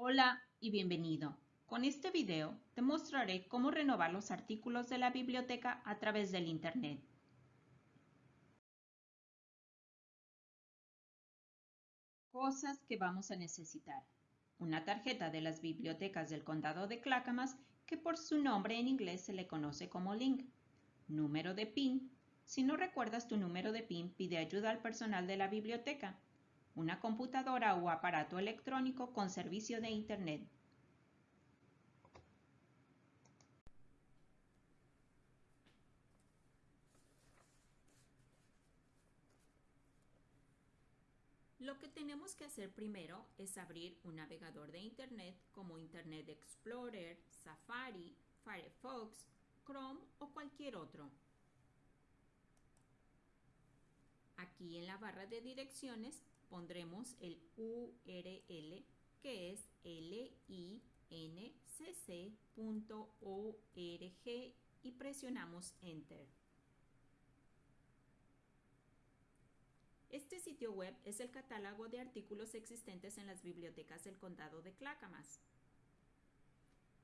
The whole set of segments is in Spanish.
Hola y bienvenido. Con este video te mostraré cómo renovar los artículos de la biblioteca a través del Internet. Cosas que vamos a necesitar. Una tarjeta de las bibliotecas del condado de Clackamas que por su nombre en inglés se le conoce como Link. Número de PIN. Si no recuerdas tu número de PIN, pide ayuda al personal de la biblioteca una computadora o aparato electrónico con servicio de Internet. Lo que tenemos que hacer primero es abrir un navegador de Internet como Internet Explorer, Safari, Firefox, Chrome o cualquier otro. Aquí en la barra de direcciones pondremos el URL que es lincc.org y presionamos Enter. Este sitio web es el catálogo de artículos existentes en las bibliotecas del condado de Clackamas.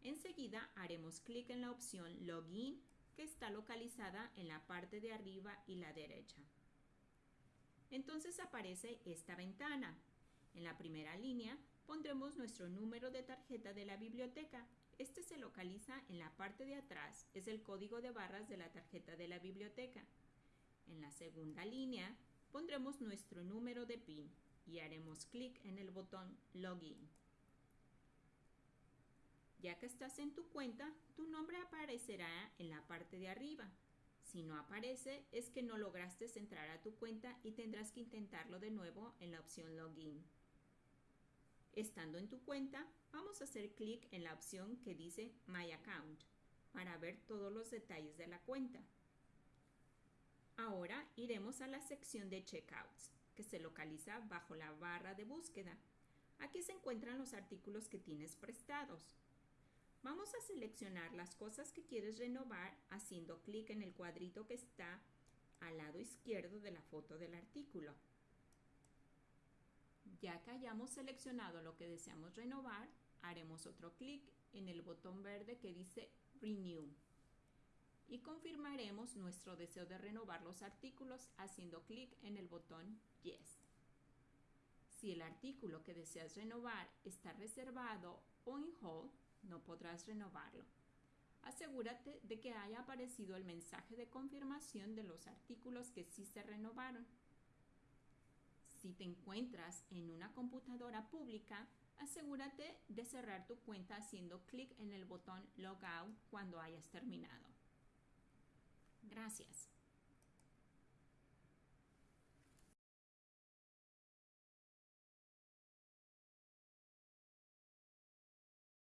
Enseguida haremos clic en la opción Login que está localizada en la parte de arriba y la derecha entonces aparece esta ventana. En la primera línea pondremos nuestro número de tarjeta de la biblioteca. Este se localiza en la parte de atrás, es el código de barras de la tarjeta de la biblioteca. En la segunda línea pondremos nuestro número de PIN y haremos clic en el botón Login. Ya que estás en tu cuenta, tu nombre aparecerá en la parte de arriba. Si no aparece, es que no lograste entrar a tu cuenta y tendrás que intentarlo de nuevo en la opción Login. Estando en tu cuenta, vamos a hacer clic en la opción que dice My Account para ver todos los detalles de la cuenta. Ahora iremos a la sección de Checkouts, que se localiza bajo la barra de búsqueda. Aquí se encuentran los artículos que tienes prestados. Vamos a seleccionar las cosas que quieres renovar haciendo clic en el cuadrito que está al lado izquierdo de la foto del artículo. Ya que hayamos seleccionado lo que deseamos renovar, haremos otro clic en el botón verde que dice Renew y confirmaremos nuestro deseo de renovar los artículos haciendo clic en el botón Yes. Si el artículo que deseas renovar está reservado o en hold, no podrás renovarlo. Asegúrate de que haya aparecido el mensaje de confirmación de los artículos que sí se renovaron. Si te encuentras en una computadora pública, asegúrate de cerrar tu cuenta haciendo clic en el botón Logout cuando hayas terminado. Gracias.